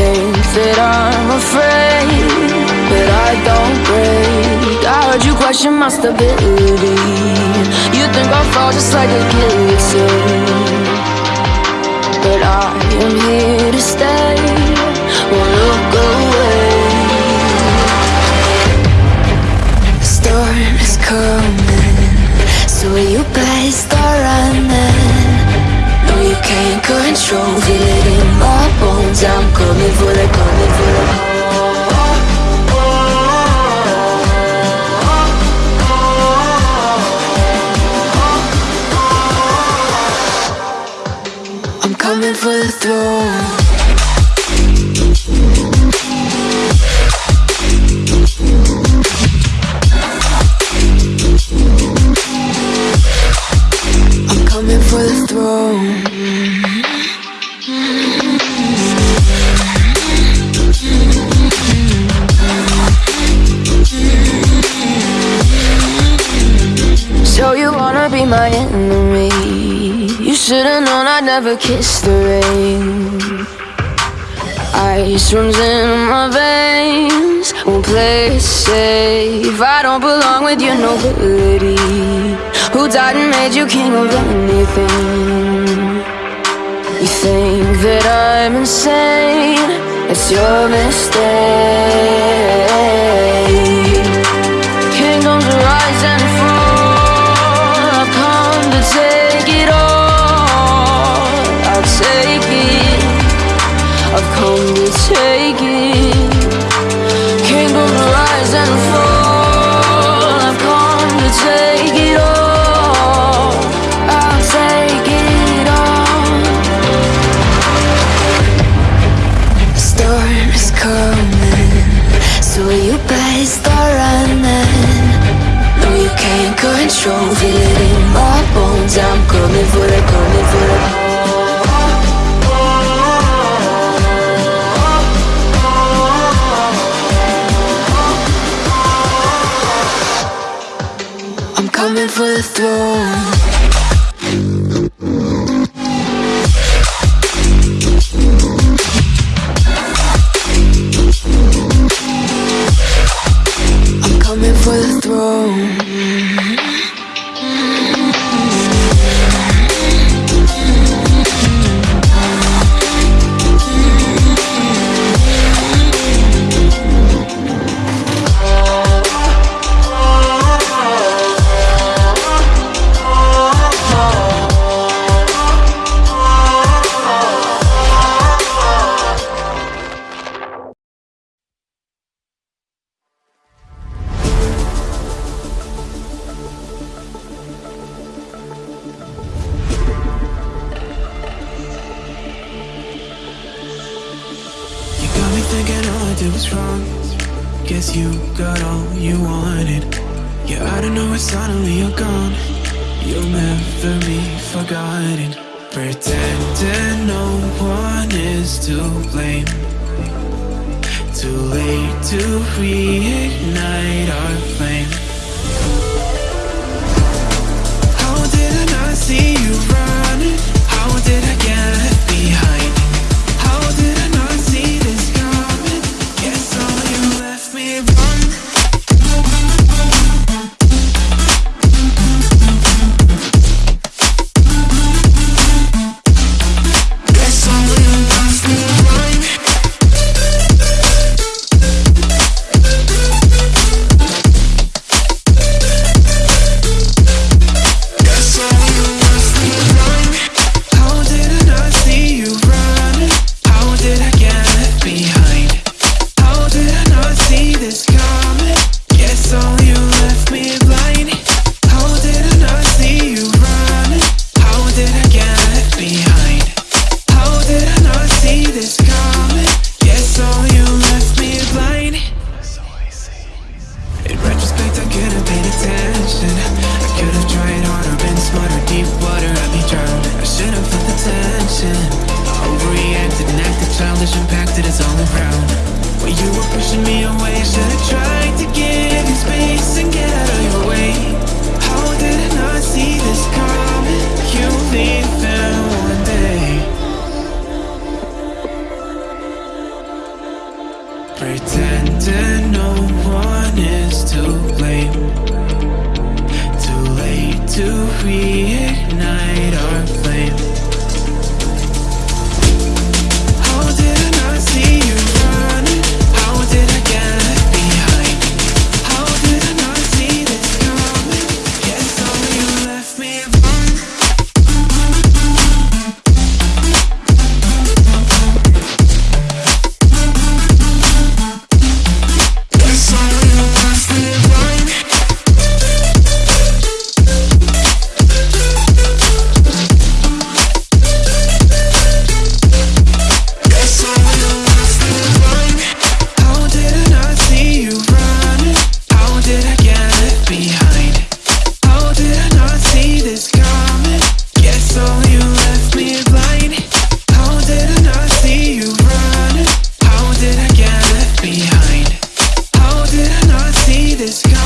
think that I'm afraid, but I don't break. I heard you question my stability. You think I'll fall just like a guillotine, but I am here to stay. Won't look away. The storm is coming, so you better start running. Can't control Feel it in my bones. I'm coming for the, coming for the I'm coming for the throne. I'm coming for the throne my enemy. You should've known I'd never kiss the rain. Ice runs in my veins. Won't play safe. I don't belong with your nobility. Who died and made you king of anything? You think that I'm insane. It's your mistake take it Kingdoms rise and fall. I've come to take it all. I'll take it all. The storm is coming. So you start running? No, you can't control Feel it. In my bones I'm coming for did was wrong. Guess you got all you wanted. Yeah, I don't know why suddenly you're gone. You'll never be forgotten. Pretending no one is to blame. Too late to reignite our left me I overreacted and acted childish, impacted us all around. When you were pushing me away, should have tried to give you space and get out of your way. How did I not see this coming? This coming?